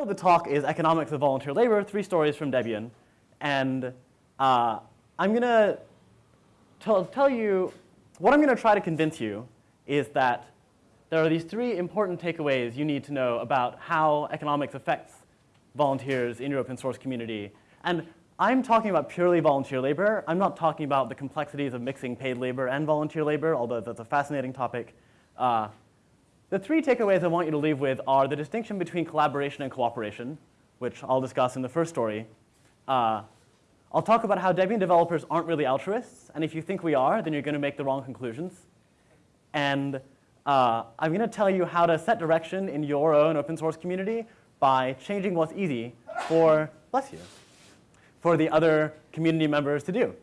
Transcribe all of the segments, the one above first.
title of the talk is Economics of Volunteer Labor, Three Stories from Debian. And uh, I'm going to tell you, what I'm going to try to convince you is that there are these three important takeaways you need to know about how economics affects volunteers in your open source community. And I'm talking about purely volunteer labor. I'm not talking about the complexities of mixing paid labor and volunteer labor, although that's a fascinating topic. Uh, the three takeaways I want you to leave with are the distinction between collaboration and cooperation, which I'll discuss in the first story. Uh, I'll talk about how Debian developers aren't really altruists, and if you think we are, then you're going to make the wrong conclusions. And uh, I'm going to tell you how to set direction in your own open source community by changing what's easy for, bless you, for the other community members to do.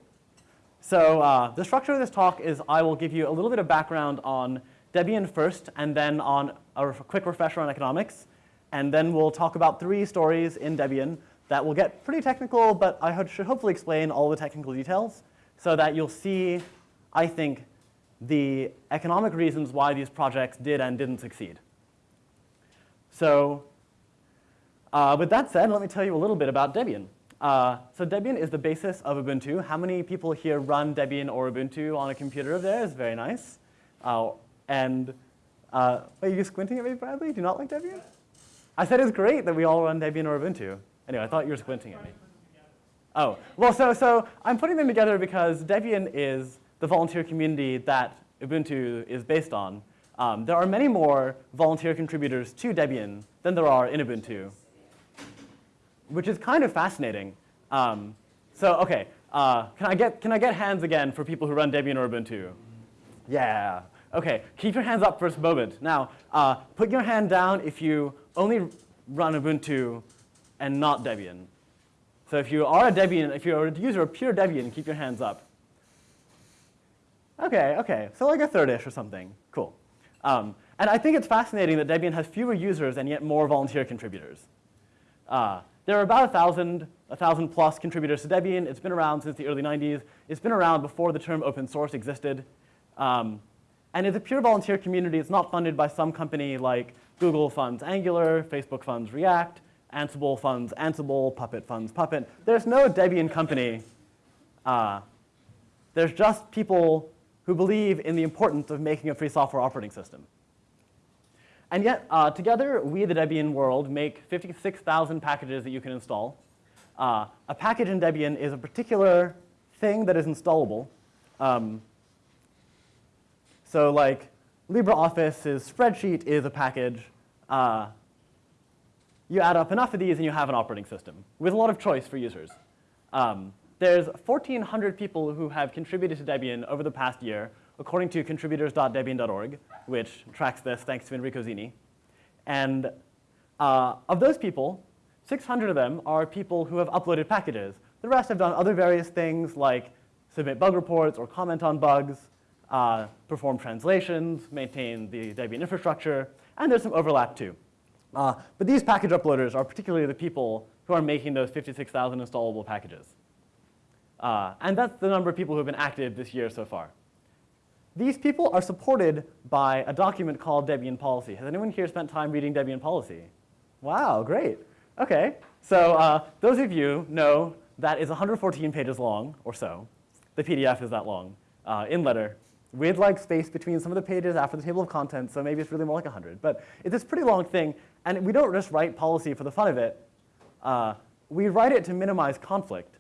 So uh, the structure of this talk is I will give you a little bit of background on Debian first, and then on a quick refresher on economics. And then we'll talk about three stories in Debian that will get pretty technical, but I should hopefully explain all the technical details so that you'll see, I think, the economic reasons why these projects did and didn't succeed. So uh, with that said, let me tell you a little bit about Debian. Uh, so Debian is the basis of Ubuntu. How many people here run Debian or Ubuntu on a computer of theirs? Very nice. Uh, and uh, are you squinting at me, Bradley? Do you not like Debian? I said it's great that we all run Debian or Ubuntu. Anyway, I thought you were squinting at me. Oh, well, so, so I'm putting them together because Debian is the volunteer community that Ubuntu is based on. Um, there are many more volunteer contributors to Debian than there are in Ubuntu, which is kind of fascinating. Um, so, okay, uh, can, I get, can I get hands again for people who run Debian or Ubuntu? Yeah, Okay, keep your hands up for a moment. Now, uh, put your hand down if you only run Ubuntu and not Debian. So if you are a Debian, if you're a user of pure Debian, keep your hands up. Okay, okay, so like a third-ish or something. Cool. Um, and I think it's fascinating that Debian has fewer users and yet more volunteer contributors. Uh, there are about a thousand, a thousand plus contributors to Debian. It's been around since the early 90s. It's been around before the term open source existed. Um, and it's a pure volunteer community. It's not funded by some company like Google funds Angular, Facebook funds React, Ansible funds Ansible, Puppet funds Puppet. There's no Debian company. Uh, there's just people who believe in the importance of making a free software operating system. And yet, uh, together, we, the Debian world, make 56,000 packages that you can install. Uh, a package in Debian is a particular thing that is installable. Um, so like LibreOffice's spreadsheet is a package. Uh, you add up enough of these and you have an operating system with a lot of choice for users. Um, there's 1,400 people who have contributed to Debian over the past year, according to contributors.debian.org, which tracks this thanks to Enrico Zini. And uh, of those people, 600 of them are people who have uploaded packages. The rest have done other various things like submit bug reports or comment on bugs, uh, perform translations, maintain the Debian infrastructure, and there's some overlap too. Uh, but these package uploaders are particularly the people who are making those 56,000 installable packages. Uh, and that's the number of people who have been active this year so far. These people are supported by a document called Debian Policy. Has anyone here spent time reading Debian Policy? Wow, great. Okay, so uh, those of you know that is 114 pages long or so. The PDF is that long uh, in letter with like space between some of the pages after the table of contents, so maybe it's really more like 100. But it's this pretty long thing, and we don't just write policy for the fun of it. Uh, we write it to minimize conflict.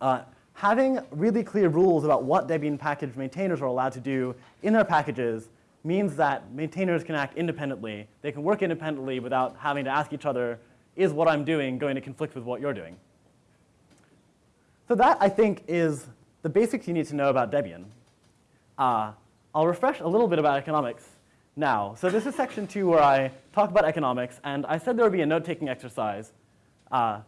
Uh, having really clear rules about what Debian package maintainers are allowed to do in their packages means that maintainers can act independently. They can work independently without having to ask each other, is what I'm doing going to conflict with what you're doing? So that, I think, is the basics you need to know about Debian. Uh, I'll refresh a little bit about economics now. So this is section two where I talk about economics, and I said there would be a note-taking exercise. Uh,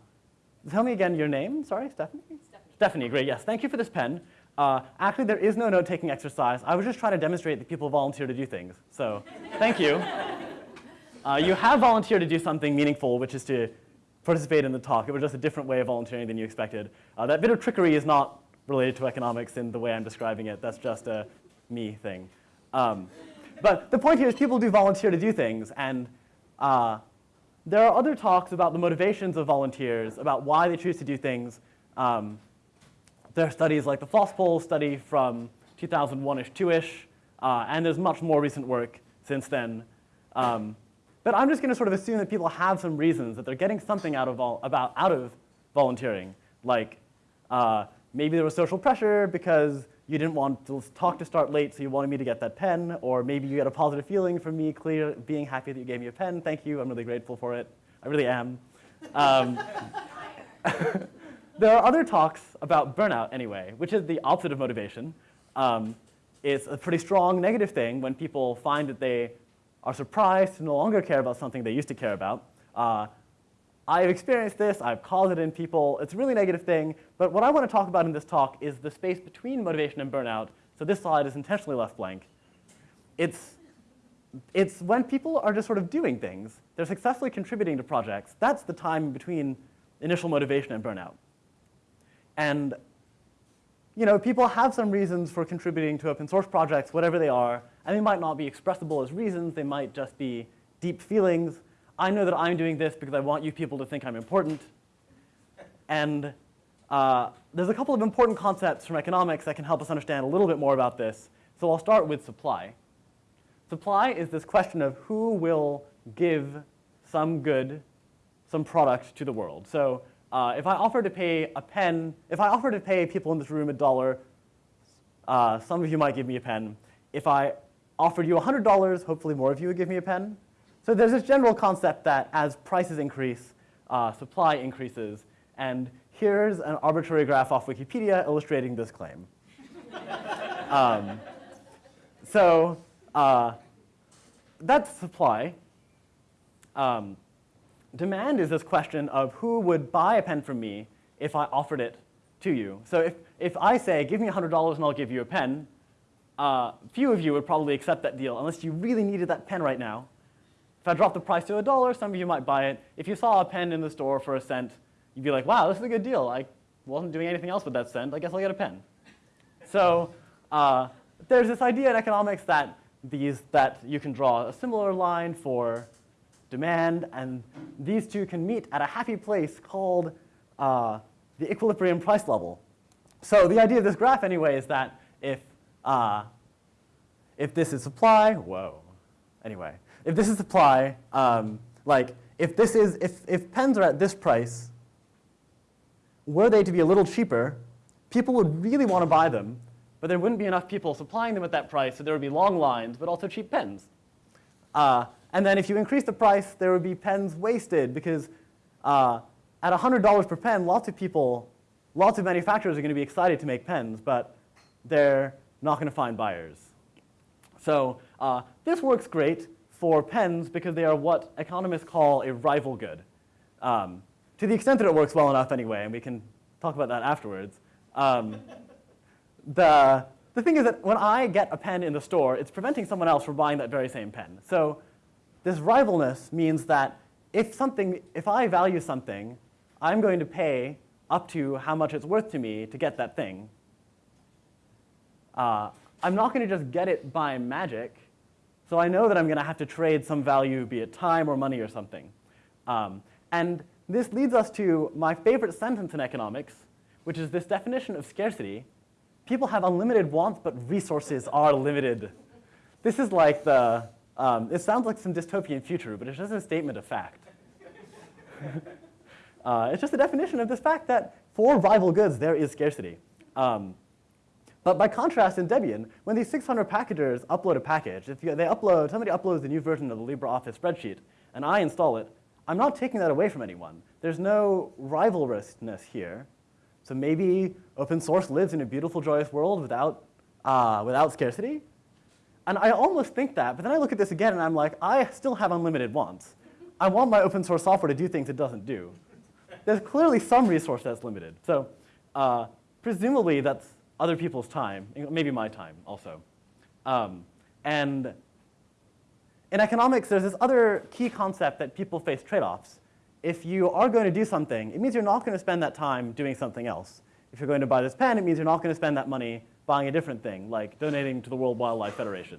tell me again your name, sorry, Stephanie? Stephanie? Stephanie, great, yes. Thank you for this pen. Uh, actually, there is no note-taking exercise. I was just trying to demonstrate that people volunteer to do things. So thank you. Uh, you have volunteered to do something meaningful, which is to participate in the talk. It was just a different way of volunteering than you expected. Uh, that bit of trickery is not related to economics in the way I'm describing it. That's just a me thing. Um, but the point here is people do volunteer to do things, and uh, there are other talks about the motivations of volunteers, about why they choose to do things. Um, there are studies like the FOSS study from 2001-ish, 2-ish, uh, and there's much more recent work since then. Um, but I'm just going to sort of assume that people have some reasons, that they're getting something out of, about, out of volunteering. Like uh, maybe there was social pressure because you didn't want to talk to start late, so you wanted me to get that pen, or maybe you get a positive feeling from me clear, being happy that you gave me a pen. Thank you, I'm really grateful for it. I really am. Um, there are other talks about burnout anyway, which is the opposite of motivation. Um, it's a pretty strong negative thing when people find that they are surprised to no longer care about something they used to care about. Uh, I've experienced this, I've called it in people, it's a really negative thing, but what I want to talk about in this talk is the space between motivation and burnout, so this slide is intentionally left blank. It's, it's when people are just sort of doing things, they're successfully contributing to projects, that's the time between initial motivation and burnout. And you know, people have some reasons for contributing to open source projects, whatever they are, and they might not be expressible as reasons, they might just be deep feelings. I know that I'm doing this because I want you people to think I'm important. And uh, there's a couple of important concepts from economics that can help us understand a little bit more about this. So I'll start with supply. Supply is this question of who will give some good, some product to the world. So uh, if I offer to pay a pen, if I offer to pay people in this room a dollar, uh, some of you might give me a pen. If I offered you $100, hopefully more of you would give me a pen. So there's this general concept that as prices increase, uh, supply increases. And here's an arbitrary graph off Wikipedia illustrating this claim. um, so uh, that's supply. Um, demand is this question of who would buy a pen from me if I offered it to you. So if, if I say, give me $100 and I'll give you a pen, uh, few of you would probably accept that deal unless you really needed that pen right now. If I dropped the price to a dollar, some of you might buy it. If you saw a pen in the store for a cent, you'd be like, wow, this is a good deal. I wasn't doing anything else with that cent. I guess I'll get a pen. so uh, there's this idea in economics that these that you can draw a similar line for demand, and these two can meet at a happy place called uh, the equilibrium price level. So the idea of this graph anyway is that if, uh, if this is supply, whoa, anyway, if this is supply, um, like if this is, if, if pens are at this price, were they to be a little cheaper, people would really want to buy them, but there wouldn't be enough people supplying them at that price, so there would be long lines, but also cheap pens. Uh, and then if you increase the price, there would be pens wasted because uh, at $100 per pen, lots of people, lots of manufacturers are going to be excited to make pens, but they're not going to find buyers. So uh, this works great for pens because they are what economists call a rival good. Um, to the extent that it works well enough anyway, and we can talk about that afterwards. Um, the, the thing is that when I get a pen in the store, it's preventing someone else from buying that very same pen. So this rivalness means that if something, if I value something, I'm going to pay up to how much it's worth to me to get that thing. Uh, I'm not going to just get it by magic, so I know that I'm going to have to trade some value, be it time or money or something. Um, and this leads us to my favorite sentence in economics, which is this definition of scarcity. People have unlimited wants, but resources are limited. This is like the, um, it sounds like some dystopian future, but it's just a statement of fact. uh, it's just a definition of this fact that for rival goods, there is scarcity. Um, but by contrast, in Debian, when these 600 packagers upload a package, if you, they upload, somebody uploads a new version of the LibreOffice spreadsheet, and I install it, I'm not taking that away from anyone. There's no rivalrousness here. So maybe open source lives in a beautiful, joyous world without, uh, without scarcity. And I almost think that, but then I look at this again and I'm like, I still have unlimited wants. I want my open source software to do things it doesn't do. There's clearly some resource that's limited. So uh, presumably that's other people's time, maybe my time also. Um, and in economics, there's this other key concept that people face trade-offs. If you are going to do something, it means you're not going to spend that time doing something else. If you're going to buy this pen, it means you're not going to spend that money buying a different thing, like donating to the World Wildlife Federation.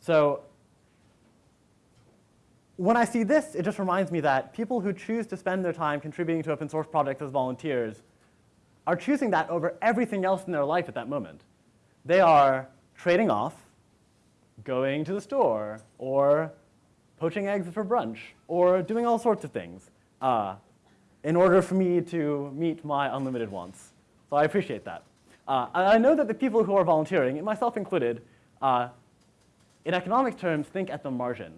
So when I see this, it just reminds me that people who choose to spend their time contributing to open source projects as volunteers are choosing that over everything else in their life at that moment. They are trading off going to the store or poaching eggs for brunch or doing all sorts of things uh, in order for me to meet my unlimited wants. So I appreciate that. Uh, I know that the people who are volunteering, myself included, uh, in economic terms, think at the margin.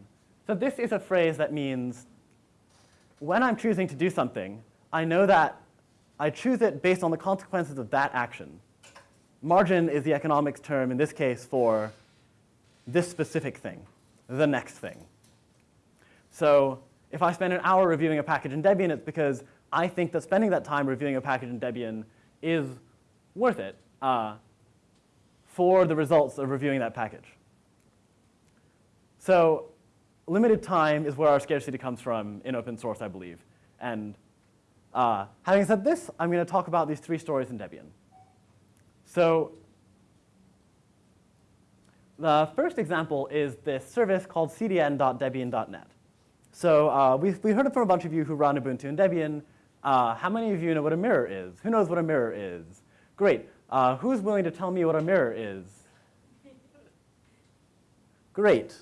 So this is a phrase that means when I'm choosing to do something, I know that I choose it based on the consequences of that action. Margin is the economics term in this case for this specific thing, the next thing. So if I spend an hour reviewing a package in Debian, it's because I think that spending that time reviewing a package in Debian is worth it uh, for the results of reviewing that package. So limited time is where our scarcity comes from in open source, I believe. And uh, having said this, I'm going to talk about these three stories in Debian. So the first example is this service called cdn.debian.net. So uh, we, we heard it from a bunch of you who run Ubuntu and Debian. Uh, how many of you know what a mirror is? Who knows what a mirror is? Great. Uh, who's willing to tell me what a mirror is? Great.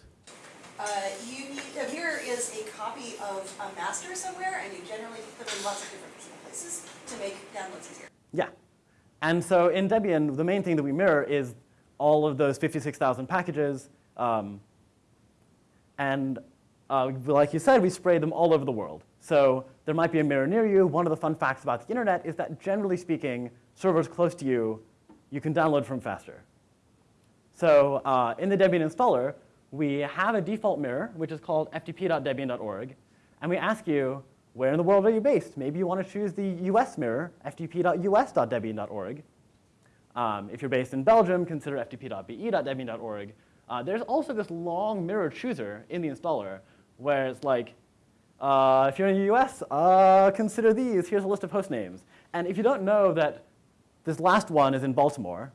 Uh, you need, a mirror is a copy of a master somewhere, and you generally put them in lots of different places to make downloads easier. Yeah. And so in Debian, the main thing that we mirror is all of those 56,000 packages. Um, and uh, like you said, we spray them all over the world. So there might be a mirror near you. One of the fun facts about the internet is that generally speaking, servers close to you, you can download from faster. So uh, in the Debian installer, we have a default mirror, which is called ftp.debian.org. And we ask you, where in the world are you based? Maybe you want to choose the US mirror, ftp.us.debian.org. Um, if you're based in Belgium, consider ftp.be.debian.org. Uh, there's also this long mirror chooser in the installer where it's like, uh, if you're in the US, uh, consider these. Here's a list of host names. And if you don't know that this last one is in Baltimore,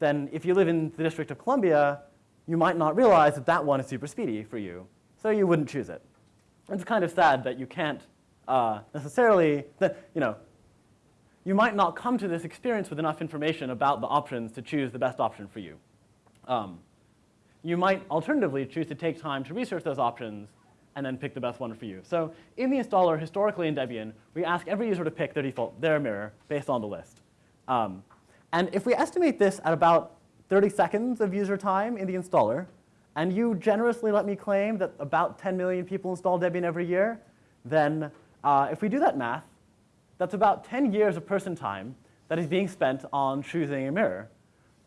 then if you live in the District of Columbia, you might not realize that that one is super speedy for you. So you wouldn't choose it. It's kind of sad that you can't uh, necessarily, that, you know, you might not come to this experience with enough information about the options to choose the best option for you. Um, you might alternatively choose to take time to research those options and then pick the best one for you. So in the installer, historically in Debian, we ask every user to pick their default, their mirror, based on the list. Um, and if we estimate this at about 30 seconds of user time in the installer, and you generously let me claim that about 10 million people install Debian every year, then uh, if we do that math, that's about 10 years of person time that is being spent on choosing a mirror.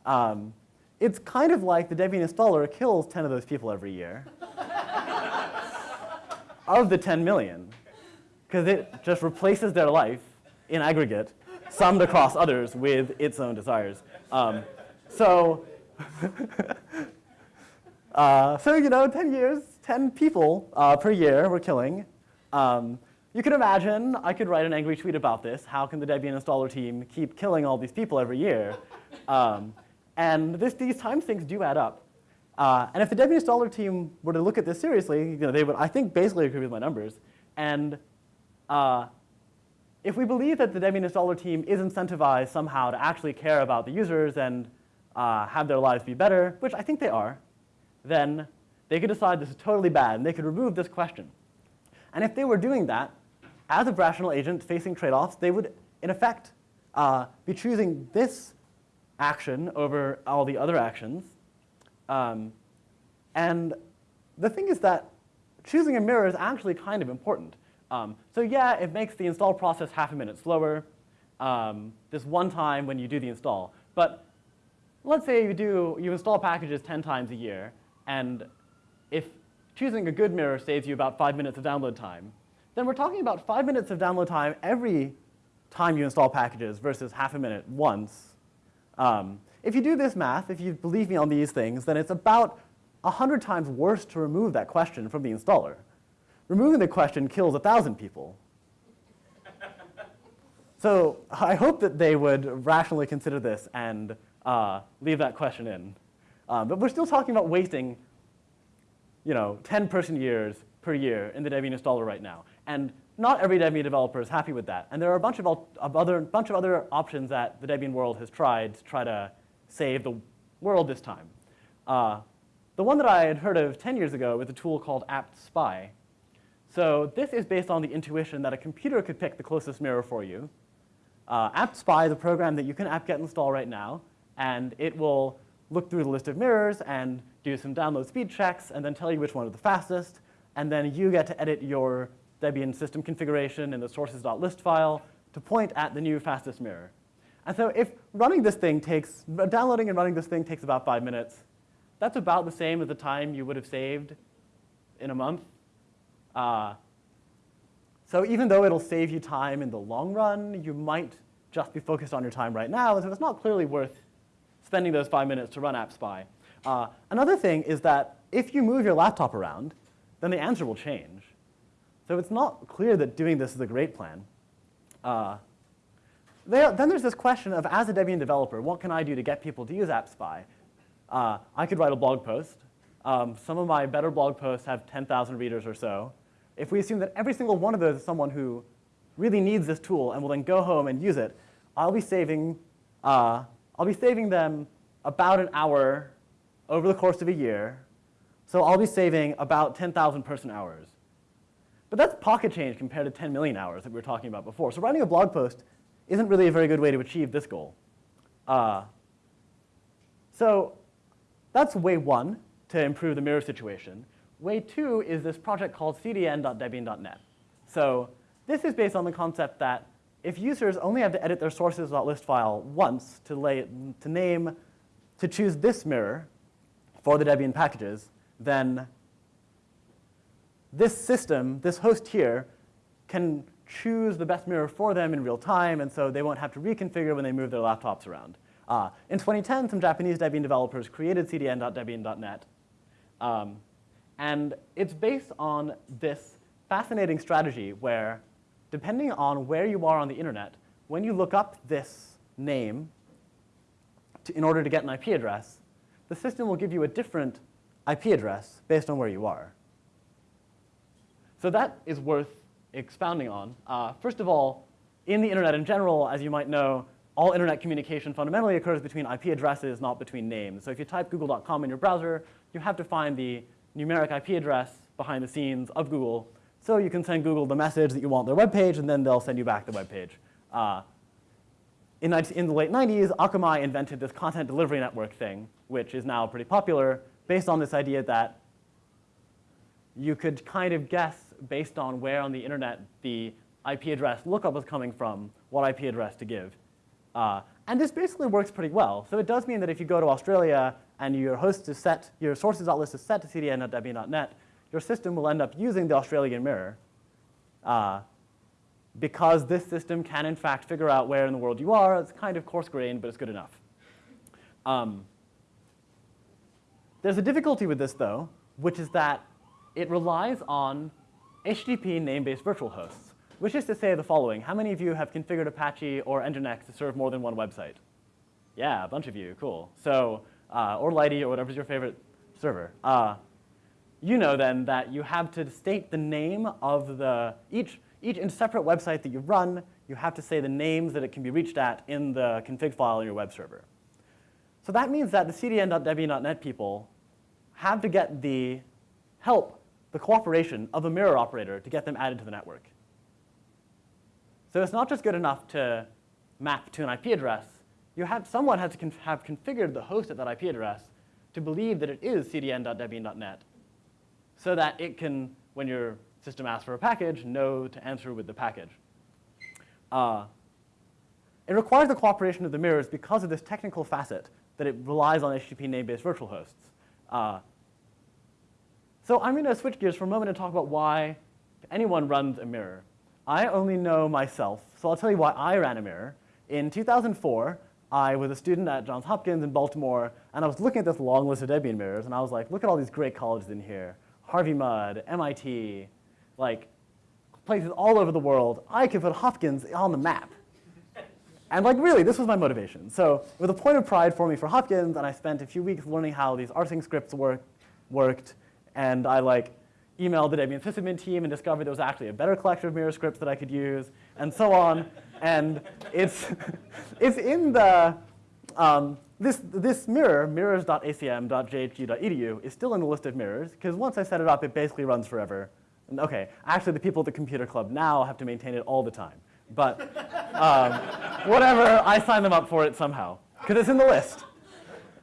Um, it's kind of like the Debian installer kills 10 of those people every year. of the 10 million. Because it just replaces their life in aggregate, summed across others with its own desires. Um, so, uh, so, you know, 10 years, 10 people uh, per year we're killing. Um, you can imagine I could write an angry tweet about this. How can the Debian installer team keep killing all these people every year? Um, and this, these time sinks do add up. Uh, and if the Debian installer team were to look at this seriously, you know, they would, I think, basically agree with my numbers. And uh, if we believe that the Debian installer team is incentivized somehow to actually care about the users and uh, have their lives be better, which I think they are, then they could decide this is totally bad, and they could remove this question. And if they were doing that, as a rational agent facing trade-offs, they would, in effect, uh, be choosing this action over all the other actions. Um, and the thing is that choosing a mirror is actually kind of important. Um, so yeah, it makes the install process half a minute slower, um, this one time when you do the install. But let's say you do, you install packages 10 times a year, and if choosing a good mirror saves you about five minutes of download time, then we're talking about five minutes of download time every time you install packages versus half a minute once. Um, if you do this math, if you believe me on these things, then it's about 100 times worse to remove that question from the installer. Removing the question kills a 1,000 people. so I hope that they would rationally consider this and uh, leave that question in. Um, but we're still talking about wasting you know, 10 person years per year in the Debian installer right now. And not every Debian developer is happy with that. And there are a bunch of, of other, bunch of other options that the Debian world has tried to try to save the world this time. Uh, the one that I had heard of 10 years ago was a tool called apt-spy. So this is based on the intuition that a computer could pick the closest mirror for you. Uh, apt-spy is a program that you can apt-get install right now, and it will look through the list of mirrors and do some download speed checks, and then tell you which one is the fastest, and then you get to edit your Debian system configuration in the sources.list file to point at the new fastest mirror. And so if running this thing takes, downloading and running this thing takes about five minutes, that's about the same as the time you would have saved in a month. Uh, so even though it'll save you time in the long run, you might just be focused on your time right now, and so it's not clearly worth spending those five minutes to run apt-spy. Uh, another thing is that if you move your laptop around, then the answer will change. So it's not clear that doing this is a great plan. Uh, then there's this question of, as a Debian developer, what can I do to get people to use apt-spy? Uh, I could write a blog post. Um, some of my better blog posts have 10,000 readers or so. If we assume that every single one of those is someone who really needs this tool and will then go home and use it, I'll be saving, uh, I'll be saving them about an hour over the course of a year. So I'll be saving about 10,000 person hours. But that's pocket change compared to 10 million hours that we were talking about before. So writing a blog post isn't really a very good way to achieve this goal. Uh, so that's way one to improve the mirror situation. Way two is this project called cdn.debian.net. So this is based on the concept that if users only have to edit their sources.list file once to, lay, to name, to choose this mirror for the Debian packages, then this system, this host here, can choose the best mirror for them in real time, and so they won't have to reconfigure when they move their laptops around. Uh, in 2010, some Japanese Debian developers created cdn.debian.net, um, and it's based on this fascinating strategy where, depending on where you are on the internet, when you look up this name to, in order to get an IP address, the system will give you a different IP address based on where you are. So that is worth expounding on. Uh, first of all, in the internet in general, as you might know, all internet communication fundamentally occurs between IP addresses, not between names. So if you type google.com in your browser, you have to find the numeric IP address behind the scenes of Google. So you can send Google the message that you want their web page, and then they'll send you back the web page. Uh, in, in, the late 90s, Akamai invented this content delivery network thing, which is now pretty popular, based on this idea that you could kind of guess based on where on the internet the IP address lookup was coming from, what IP address to give. Uh, and this basically works pretty well. So it does mean that if you go to Australia and your host is set, your sources.list is set to cdn.debian.net, your system will end up using the Australian mirror uh, because this system can in fact figure out where in the world you are. It's kind of coarse-grained, but it's good enough. Um, there's a difficulty with this, though, which is that it relies on HTTP name-based virtual hosts, which is to say the following. How many of you have configured Apache or Nginx to serve more than one website? Yeah, a bunch of you, cool. So, uh, or Lighty or whatever's your favorite server. Uh, you know then that you have to state the name of the, each, each in separate website that you run, you have to say the names that it can be reached at in the config file in your web server. So that means that the cdn.debian.net people have to get the help the cooperation of a mirror operator to get them added to the network. So it's not just good enough to map to an IP address. You have, someone has to have configured the host at that IP address to believe that it is cdn.debian.net so that it can, when your system asks for a package, know to answer with the package. Uh, it requires the cooperation of the mirrors because of this technical facet that it relies on HTTP name-based virtual hosts. Uh, so I'm going to switch gears for a moment and talk about why anyone runs a mirror. I only know myself, so I'll tell you why I ran a mirror. In 2004, I was a student at Johns Hopkins in Baltimore, and I was looking at this long list of Debian mirrors, and I was like, look at all these great colleges in here. Harvey Mudd, MIT, like places all over the world. I could put Hopkins on the map. And like really, this was my motivation. So it was a point of pride for me for Hopkins, and I spent a few weeks learning how these rsync scripts work, worked, and I like emailed the Debian sysadmin team and discovered there was actually a better collection of mirror scripts that I could use, and so on. and it's, it's in the, um, this, this mirror, mirrors.acm.jhu.edu, is still in the list of mirrors, because once I set it up, it basically runs forever. And okay, actually the people at the computer club now have to maintain it all the time. But um, whatever, I signed them up for it somehow, because it's in the list.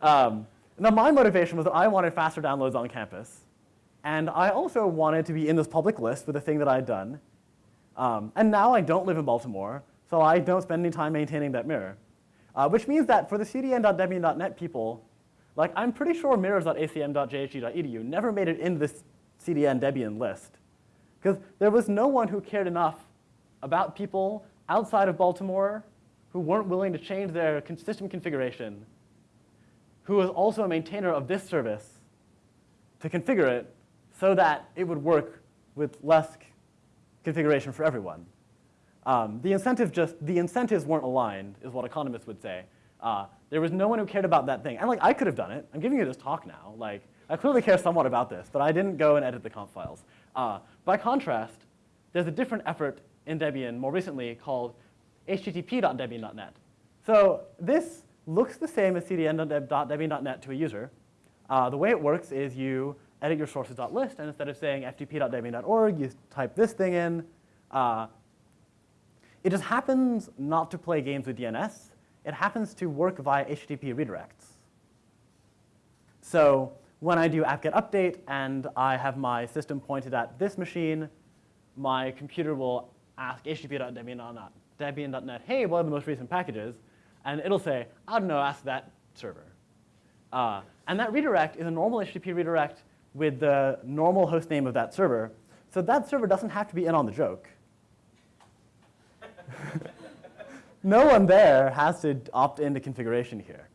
Um, now my motivation was that I wanted faster downloads on campus, and I also wanted to be in this public list with the thing that I had done. Um, and now I don't live in Baltimore, so I don't spend any time maintaining that mirror. Uh, which means that for the cdn.debian.net people, like I'm pretty sure mirrors.acm.jhu.edu never made it into this cdn Debian list. Because there was no one who cared enough about people outside of Baltimore who weren't willing to change their system configuration, who was also a maintainer of this service to configure it so that it would work with less configuration for everyone. Um, the incentive just, the incentives weren't aligned, is what economists would say. Uh, there was no one who cared about that thing. And like, I could have done it. I'm giving you this talk now. Like, I clearly care somewhat about this, but I didn't go and edit the conf files. Uh, by contrast, there's a different effort in Debian more recently called http.debian.net. So this looks the same as cdn.debian.net to a user. Uh, the way it works is you edit your sources.list, and instead of saying ftp.debian.org, you type this thing in. Uh, it just happens not to play games with DNS. It happens to work via HTTP redirects. So when I do apt-get update and I have my system pointed at this machine, my computer will ask http.debian.net, hey, what are the most recent packages? And it'll say, I don't know, ask that server. Uh, and that redirect is a normal HTTP redirect with the normal host name of that server. So that server doesn't have to be in on the joke. No one there has to opt into configuration here.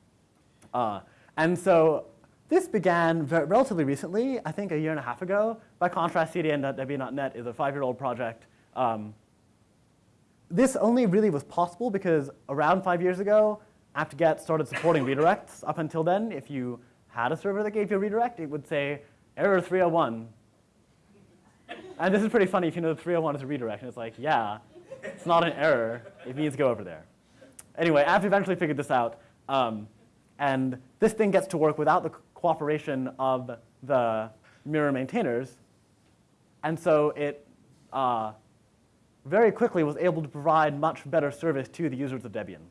Uh, and so this began relatively recently, I think a year and a half ago. By contrast, cdn.debian.net is a five-year-old project. Um, this only really was possible because around five years ago, apt-get started supporting redirects. Up until then, if you had a server that gave you a redirect, it would say error 301. And this is pretty funny if you know 301 is a redirect. And it's like, yeah, it's not an error. It means go over there. Anyway, I've eventually figured this out. Um, and this thing gets to work without the cooperation of the mirror maintainers. And so it uh, very quickly was able to provide much better service to the users of Debian.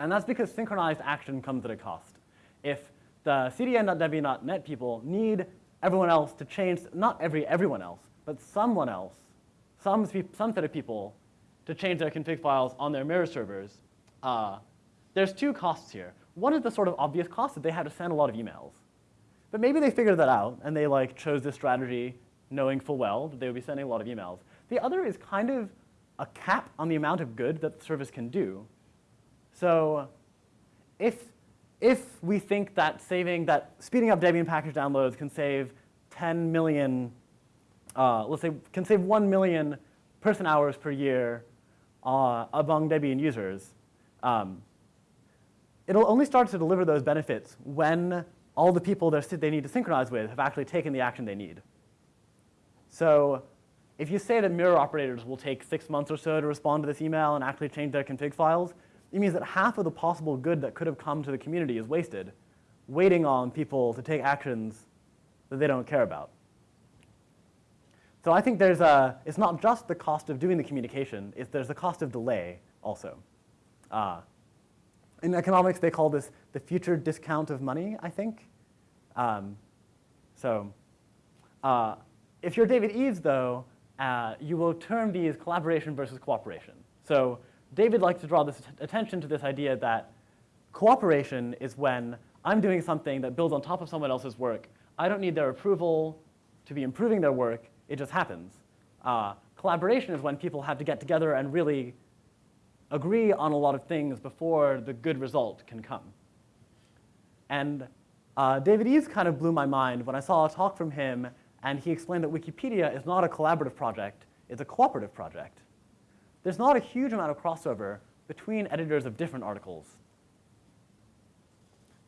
And that's because synchronized action comes at a cost. If the cdn.debian.net people need everyone else to change, not every everyone else, but someone else, some, some set of people to change their config files on their mirror servers, uh, there's two costs here. One is the sort of obvious cost that they had to send a lot of emails. But maybe they figured that out and they like chose this strategy knowing full well that they would be sending a lot of emails. The other is kind of a cap on the amount of good that the service can do. So if, if we think that saving, that speeding up Debian package downloads can save 10 million, uh, let's say, can save 1 million person hours per year uh, among Debian users, um, it'll only start to deliver those benefits when all the people that they need to synchronize with have actually taken the action they need. So if you say that mirror operators will take six months or so to respond to this email and actually change their config files, it means that half of the possible good that could have come to the community is wasted, waiting on people to take actions that they don't care about. So I think there's a, it's not just the cost of doing the communication, it's there's the cost of delay also. Uh, in economics, they call this the future discount of money, I think. Um, so uh, if you're David Eaves, though, uh, you will term these collaboration versus cooperation. So David likes to draw this attention to this idea that cooperation is when I'm doing something that builds on top of someone else's work. I don't need their approval to be improving their work. It just happens. Uh, collaboration is when people have to get together and really agree on a lot of things before the good result can come. And uh, David Eaves kind of blew my mind when I saw a talk from him and he explained that Wikipedia is not a collaborative project, it's a cooperative project. There's not a huge amount of crossover between editors of different articles.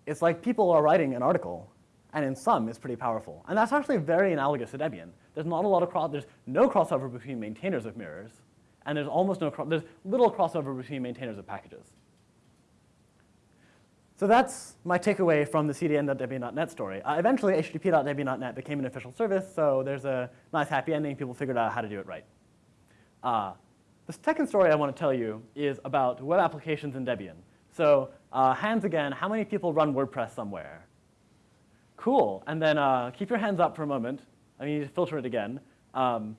It's like people are writing an article and in some is pretty powerful. And that's actually very analogous to Debian. There's not a lot of cross, there's no crossover between maintainers of mirrors, and there's almost no, there's little crossover between maintainers of packages. So that's my takeaway from the cdn.debian.net story. Uh, eventually, http.debian.net became an official service, so there's a nice happy ending. People figured out how to do it right. Uh, the second story I want to tell you is about web applications in Debian. So uh, hands again, how many people run WordPress somewhere? Cool, and then uh, keep your hands up for a moment. I need to filter it again. Um,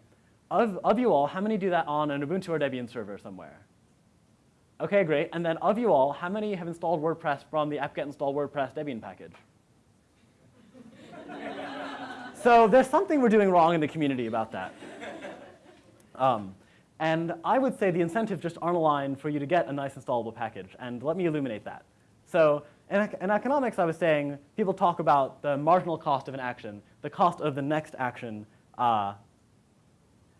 of, of you all, how many do that on an Ubuntu or Debian server somewhere? Okay, great. And then of you all, how many have installed WordPress from the apt-get install WordPress Debian package? so there's something we're doing wrong in the community about that. Um, and I would say the incentives just aren't aligned for you to get a nice installable package. And let me illuminate that. So in, in economics, I was saying people talk about the marginal cost of an action, the cost of the next action. Uh,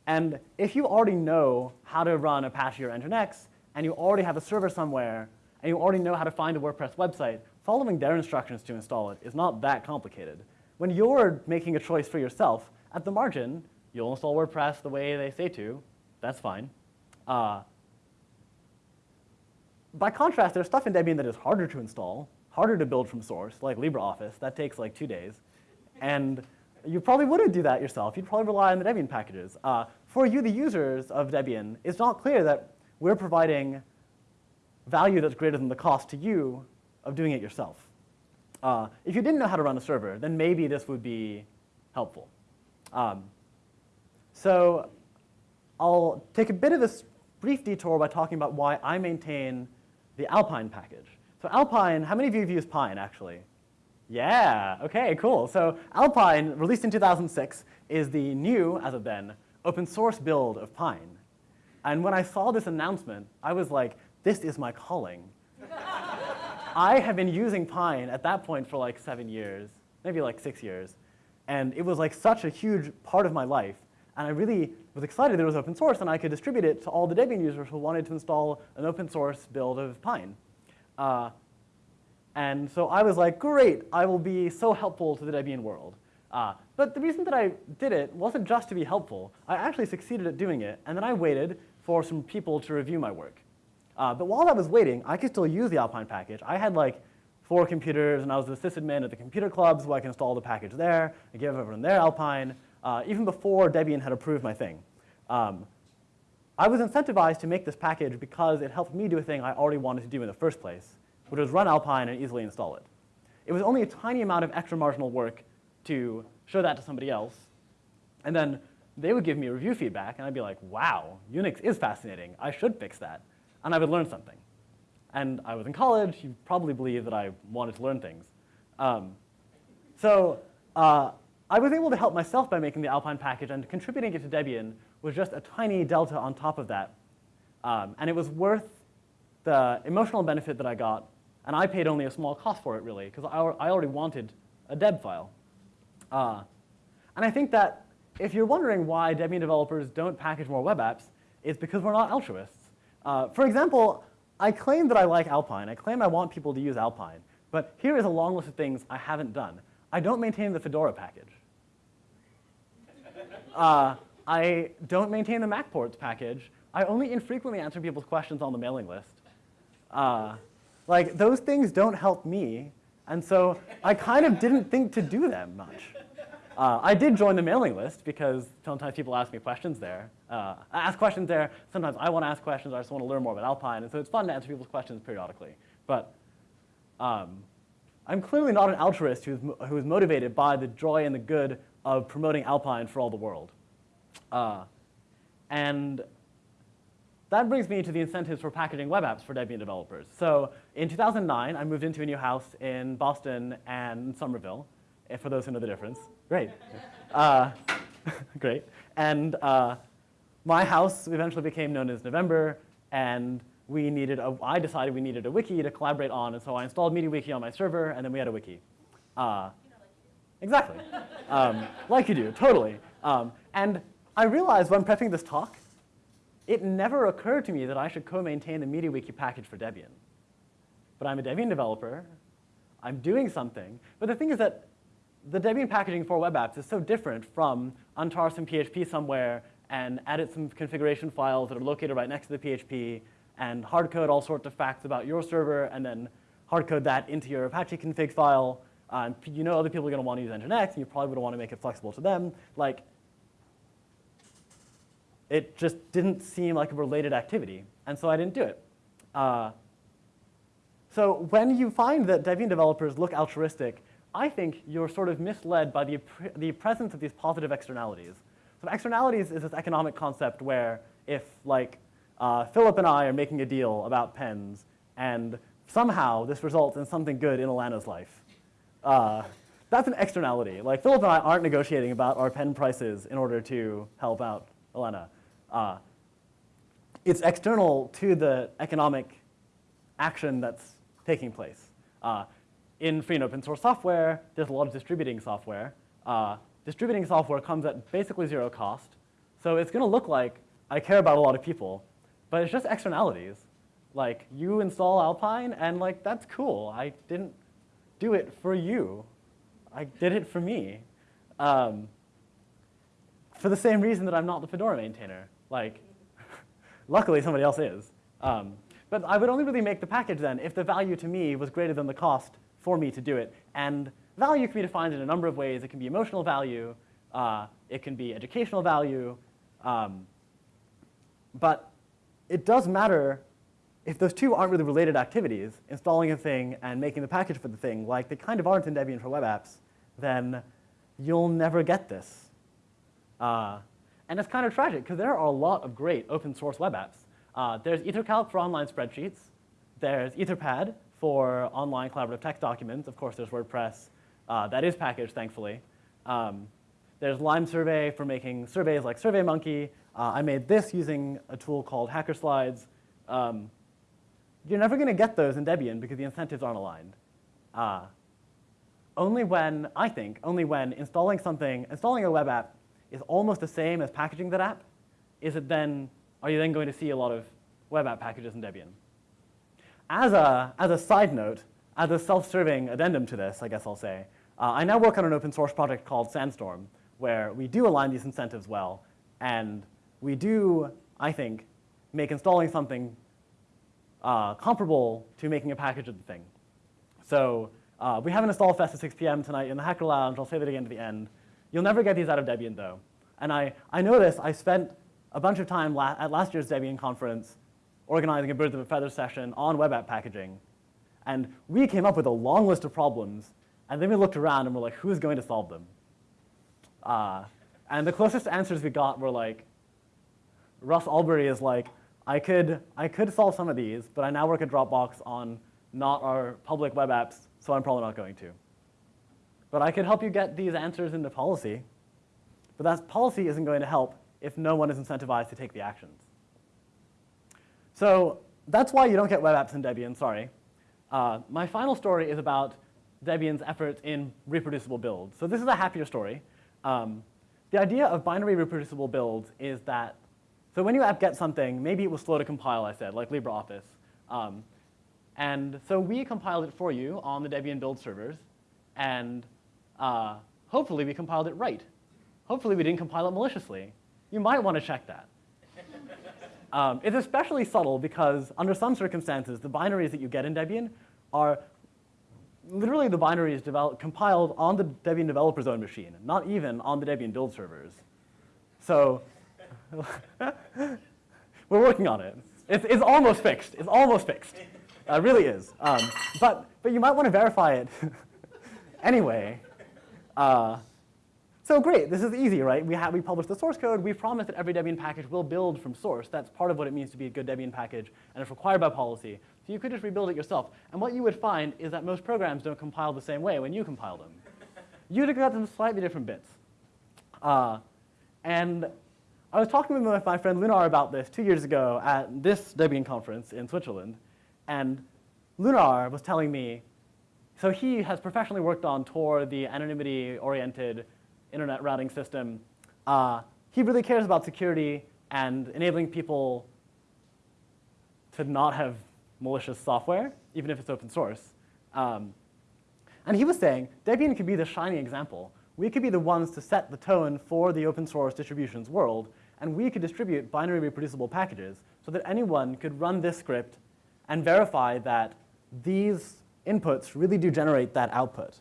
and if you already know how to run Apache or Nginx, and you already have a server somewhere, and you already know how to find a WordPress website, following their instructions to install it is not that complicated. When you're making a choice for yourself, at the margin, you'll install WordPress the way they say to. That's fine. Uh, by contrast, there's stuff in Debian that is harder to install, harder to build from source, like LibreOffice. That takes like two days. And you probably wouldn't do that yourself. You'd probably rely on the Debian packages. Uh, for you, the users of Debian, it's not clear that we're providing value that's greater than the cost to you of doing it yourself. Uh, if you didn't know how to run a server, then maybe this would be helpful. Um, so I'll take a bit of a brief detour by talking about why I maintain the Alpine package. So Alpine, how many of you have used Pine, actually? Yeah, OK, cool. So Alpine, released in 2006, is the new, as of then, open source build of Pine. And when I saw this announcement, I was like, this is my calling. I have been using Pine at that point for like seven years, maybe like six years. And it was like such a huge part of my life. And I really was excited that it was open source and I could distribute it to all the Debian users who wanted to install an open source build of Pine. Uh, and so I was like, great, I will be so helpful to the Debian world. Uh, but the reason that I did it wasn't just to be helpful. I actually succeeded at doing it, and then I waited for some people to review my work. Uh, but while I was waiting, I could still use the Alpine package. I had like four computers, and I was the sysadmin at the computer club, so I could install the package there. I gave everyone their Alpine, uh, even before Debian had approved my thing. Um, I was incentivized to make this package because it helped me do a thing I already wanted to do in the first place, which was run Alpine and easily install it. It was only a tiny amount of extra marginal work to show that to somebody else. And then they would give me review feedback, and I'd be like, wow, Unix is fascinating. I should fix that. And I would learn something. And I was in college. You probably believe that I wanted to learn things. Um, so uh, I was able to help myself by making the Alpine package, and contributing it to Debian was just a tiny delta on top of that. Um, and it was worth the emotional benefit that I got, and I paid only a small cost for it, really, because I, already wanted a deb file. Uh, and I think that if you're wondering why Debian developers don't package more web apps, it's because we're not altruists. Uh, for example, I claim that I like Alpine. I claim I want people to use Alpine. But here is a long list of things I haven't done. I don't maintain the Fedora package. Uh, I don't maintain the MacPorts package. I only infrequently answer people's questions on the mailing list. Uh, like, those things don't help me. And so I kind of didn't think to do them much. Uh, I did join the mailing list because sometimes people ask me questions there. Uh, I ask questions there. Sometimes I want to ask questions. I just want to learn more about Alpine. And so it's fun to answer people's questions periodically. But um, I'm clearly not an altruist who's, who is motivated by the joy and the good of promoting Alpine for all the world. Uh, and that brings me to the incentives for packaging web apps for Debian developers. So in 2009, I moved into a new house in Boston and Somerville, for those who know the difference. Great. Uh, great. And uh, my house eventually became known as November, and we needed a, I decided we needed a wiki to collaborate on, and so I installed MediaWiki on my server, and then we had a wiki. Uh, exactly. Um, like you do, totally. Um, and I realized when prepping this talk, it never occurred to me that I should co-maintain the MediaWiki package for Debian. But I'm a Debian developer. I'm doing something. But the thing is that the Debian packaging for web apps is so different from untar some PHP somewhere and edit some configuration files that are located right next to the PHP and hardcode all sorts of facts about your server and then hardcode that into your Apache config file. Um, you know other people are going to want to use Nginx, and you probably would want to make it flexible to them. Like, it just didn't seem like a related activity, and so I didn't do it. Uh, so when you find that Debian developers look altruistic, I think you're sort of misled by the, the presence of these positive externalities. So externalities is this economic concept where if like uh, Philip and I are making a deal about pens and somehow this results in something good in Alana's life, uh, that's an externality. Like Philip and I aren't negotiating about our pen prices in order to help out Elena. Uh, it's external to the economic action that's taking place. Uh, in free and open source software, there's a lot of distributing software. Uh, distributing software comes at basically zero cost. So it's going to look like I care about a lot of people, but it's just externalities. Like you install Alpine and like that's cool. I didn't do it for you. I did it for me. Um, for the same reason that I'm not the Fedora maintainer. Like, luckily somebody else is. Um, but I would only really make the package then if the value to me was greater than the cost for me to do it. And value can be defined in a number of ways. It can be emotional value. Uh, it can be educational value. Um, but it does matter if those two aren't really related activities, installing a thing and making the package for the thing, like they kind of aren't in Debian for web apps, then you'll never get this. Uh, and it's kind of tragic, because there are a lot of great open source web apps. Uh, there's EtherCalc for online spreadsheets. There's Etherpad for online collaborative text documents. Of course, there's WordPress. Uh, that is packaged, thankfully. Um, there's Lime Survey for making surveys like SurveyMonkey. Uh, I made this using a tool called Hackerslides. Um, you're never going to get those in Debian because the incentives aren't aligned. Uh, only when, I think, only when installing something, installing a web app is almost the same as packaging that app, is it then, are you then going to see a lot of web app packages in Debian? As a, as a side note, as a self-serving addendum to this, I guess I'll say, uh, I now work on an open source project called Sandstorm, where we do align these incentives well, and we do, I think, make installing something uh, comparable to making a package of the thing. So uh, we have an install fest at 6 p.m. tonight in the Hacker Lounge. I'll say that again at the end. You'll never get these out of Debian, though. And I, I know this. I spent a bunch of time la at last year's Debian conference organizing a Birds of a Feather session on web app packaging. And we came up with a long list of problems, and then we looked around and we're like, who's going to solve them? Uh, and the closest answers we got were like, Russ Allbery is like, I could, I could solve some of these, but I now work at Dropbox on not our public web apps, so I'm probably not going to. But I could help you get these answers into policy. But that policy isn't going to help if no one is incentivized to take the actions. So that's why you don't get web apps in Debian, sorry. Uh, my final story is about Debian's efforts in reproducible builds. So this is a happier story. Um, the idea of binary reproducible builds is that, so when you apt-get something, maybe it was slow to compile, I said, like LibreOffice. Um, and so we compiled it for you on the Debian build servers, and uh, hopefully we compiled it right. Hopefully we didn't compile it maliciously. You might want to check that. Um, it's especially subtle because under some circumstances, the binaries that you get in Debian are literally the binaries compiled on the Debian developer's own machine, not even on the Debian build servers. So we're working on it. It's, it's, almost fixed. It's almost fixed. It uh, really is. Um, but, but you might want to verify it anyway. Uh, so great, this is easy, right? We, have, we publish the source code. We promise that every Debian package will build from source. That's part of what it means to be a good Debian package, and it's required by policy. So you could just rebuild it yourself. And what you would find is that most programs don't compile the same way when you compile them. You'd get them slightly different bits. Uh, and I was talking with my friend Lunar about this two years ago at this Debian conference in Switzerland. And Lunar was telling me, so he has professionally worked on Tor, the anonymity-oriented internet routing system, uh, he really cares about security and enabling people to not have malicious software, even if it's open source. Um, And he was saying Debian could be the shining example. We could be the ones to set the tone for the open source distributions world, and we could distribute binary reproducible packages so that anyone could run this script and verify that these inputs really do generate that output.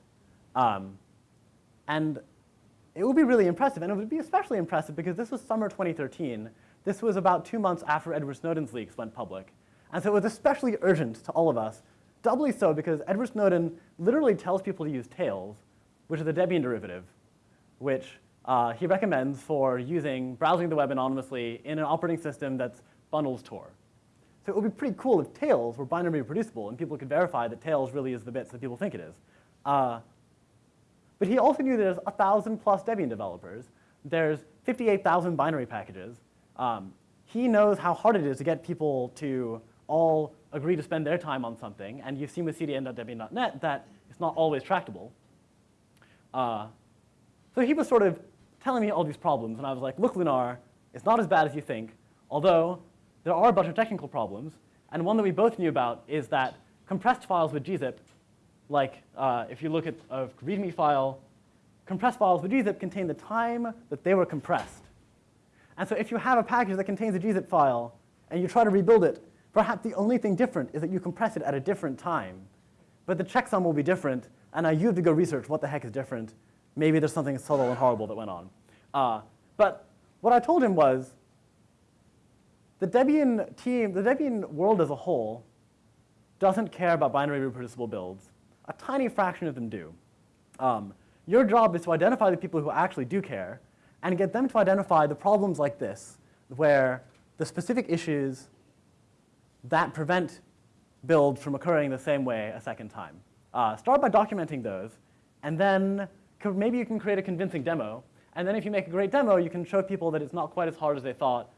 Um, and it would be really impressive, and it would be especially impressive because this was summer 2013. This was about two months after Edward Snowden's leaks went public. And so it was especially urgent to all of us, doubly so because Edward Snowden literally tells people to use Tails, which is a Debian derivative, which uh, he recommends for using, browsing the web anonymously in an operating system that's bundles Tor. So it would be pretty cool if Tails were binary reproducible and people could verify that Tails really is the bits that people think it is. Uh, but he also knew there's 1,000 plus Debian developers. There's 58,000 binary packages. Um, he knows how hard it is to get people to all agree to spend their time on something. And you've seen with cdn.debian.net that it's not always tractable. Uh, so he was sort of telling me all these problems. And I was like, look, Lunar, it's not as bad as you think. Although there are a bunch of technical problems. And one that we both knew about is that compressed files with gzip like uh, if you look at a README file, compressed files with gzip contain the time that they were compressed. And so if you have a package that contains a gzip file and you try to rebuild it, perhaps the only thing different is that you compress it at a different time. But the checksum will be different, and now you have to go research what the heck is different. Maybe there's something subtle and horrible that went on. Uh, but what I told him was the Debian team, the Debian world as a whole doesn't care about binary reproducible builds. A tiny fraction of them do. Um, your job is to identify the people who actually do care and get them to identify the problems like this, where the specific issues that prevent builds from occurring the same way a second time. Uh, start by documenting those, and then maybe you can create a convincing demo. And then if you make a great demo, you can show people that it's not quite as hard as they thought.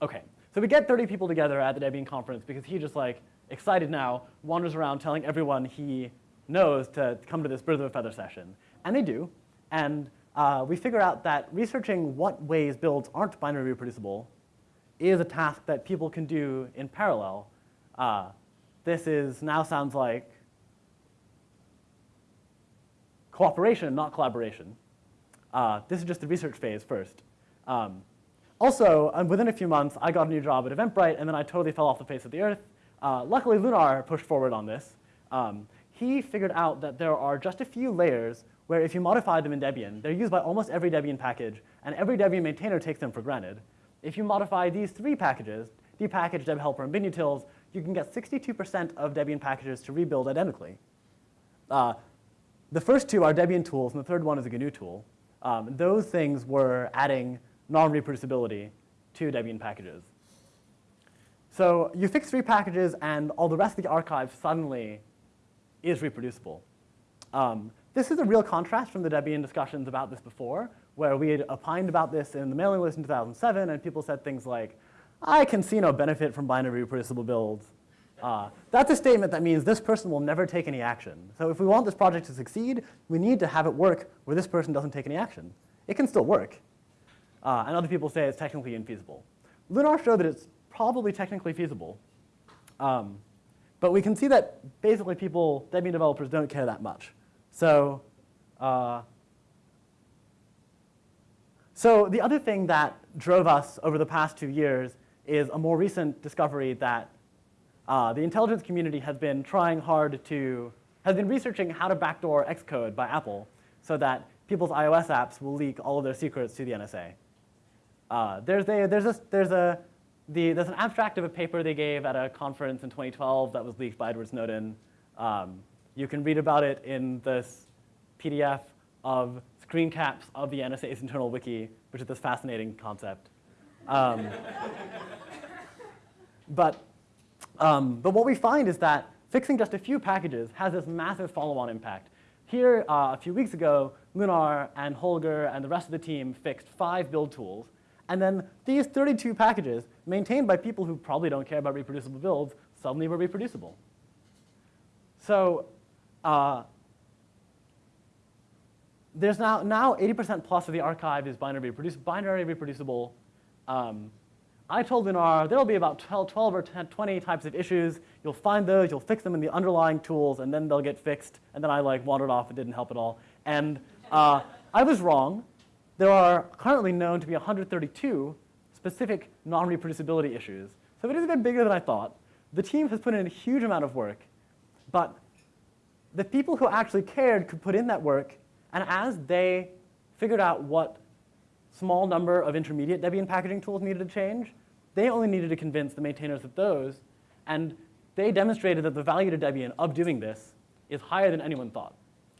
OK, so we get 30 people together at the Debian conference because he just like excited now, wanders around telling everyone he knows to come to this Birds of a Feather session. And they do. And uh, we figure out that researching what ways builds aren't binary reproducible is a task that people can do in parallel. Uh, this is now sounds like cooperation, not collaboration. Uh, this is just the research phase first. Um, also, um, within a few months, I got a new job at Eventbrite, and then I totally fell off the face of the earth. Uh, luckily, Lunar pushed forward on this. Um, he figured out that there are just a few layers where if you modify them in Debian, they're used by almost every Debian package, and every Debian maintainer takes them for granted. If you modify these three packages, dpkg, debhelper, and binutils, you can get 62% of Debian packages to rebuild identically. Uh, the first two are Debian tools, and the third one is a GNU tool. Um, those things were adding non-reproducibility to Debian packages. So you fix three packages, and all the rest of the archive suddenly is reproducible. Um, this is a real contrast from the Debian discussions about this before, where we had opined about this in the mailing list in 2007, and people said things like, I can see no benefit from binary reproducible builds. Uh, that's a statement that means this person will never take any action. So if we want this project to succeed, we need to have it work where this person doesn't take any action. It can still work. Uh, and other people say it's technically infeasible. Lunar showed that it's probably technically feasible. Um, but we can see that basically people, Debian developers, don't care that much. So, uh, so the other thing that drove us over the past two years is a more recent discovery that uh, the intelligence community has been trying hard to, has been researching how to backdoor Xcode by Apple so that people's iOS apps will leak all of their secrets to the NSA. Uh, there's, a, there's, a, there's a the, there's an abstract of a paper they gave at a conference in 2012 that was leaked by Edward Snowden. Um, you can read about it in this PDF of screen caps of the NSA's internal wiki, which is this fascinating concept. Um, but, um, but what we find is that fixing just a few packages has this massive follow-on impact. Here, uh, a few weeks ago, Lunar and Holger and the rest of the team fixed five build tools and then these 32 packages, maintained by people who probably don't care about reproducible builds, suddenly were reproducible. So uh, there's now, now 80% plus of the archive is binary, binary reproducible. Um, I told Lunar there'll be about 12, 12 or 10, 20 types of issues. You'll find those, you'll fix them in the underlying tools, and then they'll get fixed. And then I like wandered off and didn't help at all. And uh, I was wrong. There are currently known to be 132 specific non-reproducibility issues. So it is a bit bigger than I thought. The team has put in a huge amount of work, but the people who actually cared could put in that work, and as they figured out what small number of intermediate Debian packaging tools needed to change, they only needed to convince the maintainers of those, and they demonstrated that the value to Debian of doing this is higher than anyone thought.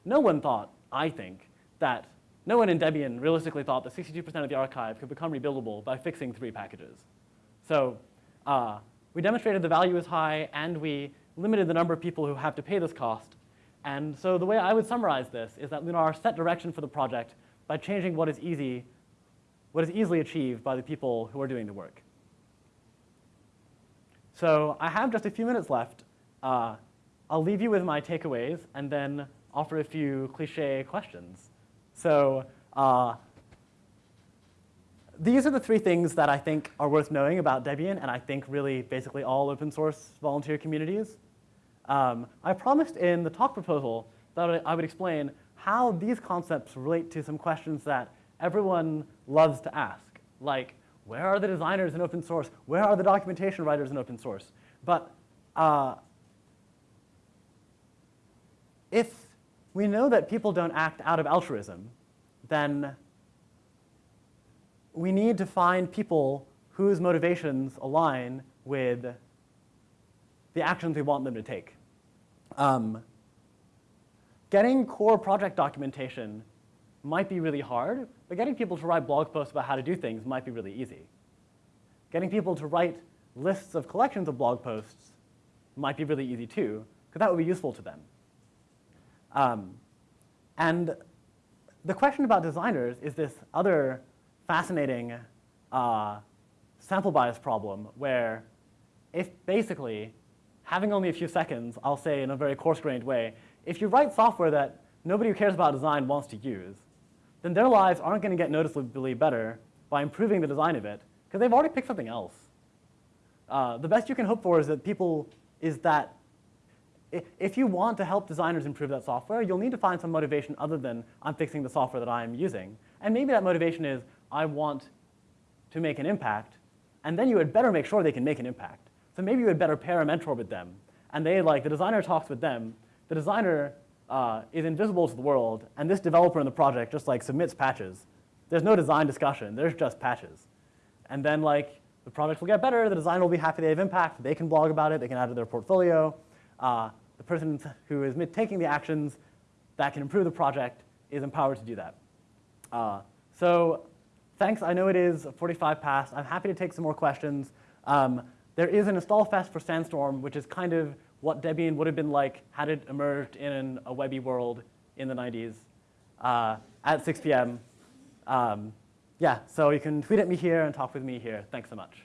No one thought, I think, that no one in Debian realistically thought that 62% of the archive could become rebuildable by fixing three packages. So uh, we demonstrated the value is high, and we limited the number of people who have to pay this cost. And so the way I would summarize this is that Lunar set direction for the project by changing what is easy, what is easily achieved by the people who are doing the work. So I have just a few minutes left. Uh, I'll leave you with my takeaways and then offer a few cliche questions. So uh, these are the three things that I think are worth knowing about Debian, and I think really basically all open source volunteer communities. Um, I promised in the talk proposal that I would explain how these concepts relate to some questions that everyone loves to ask, like where are the designers in open source? Where are the documentation writers in open source? But uh, if we know that people don't act out of altruism, then we need to find people whose motivations align with the actions we want them to take. Um, getting core project documentation might be really hard, but getting people to write blog posts about how to do things might be really easy. Getting people to write lists of collections of blog posts might be really easy too, because that would be useful to them. Um, and the question about designers is this other fascinating uh, sample bias problem where if basically having only a few seconds, I'll say in a very coarse-grained way, if you write software that nobody who cares about design wants to use, then their lives aren't going to get noticeably better by improving the design of it, because they've already picked something else. Uh, the best you can hope for is that people, is that if you want to help designers improve that software, you'll need to find some motivation other than I'm fixing the software that I'm using. And maybe that motivation is I want to make an impact, and then you had better make sure they can make an impact. So maybe you had better pair a mentor with them, and they like the designer talks with them. The designer uh, is invisible to the world, and this developer in the project just like submits patches. There's no design discussion. There's just patches, and then like the project will get better. The designer will be happy they have impact. They can blog about it. They can add to their portfolio. Uh, the person who is taking the actions that can improve the project is empowered to do that. Uh, so thanks. I know it is 45 past. I'm happy to take some more questions. Um, there is an install fest for Sandstorm, which is kind of what Debian would have been like had it emerged in a webby world in the 90s uh, at 6 p.m. Um, yeah, so you can tweet at me here and talk with me here. Thanks so much.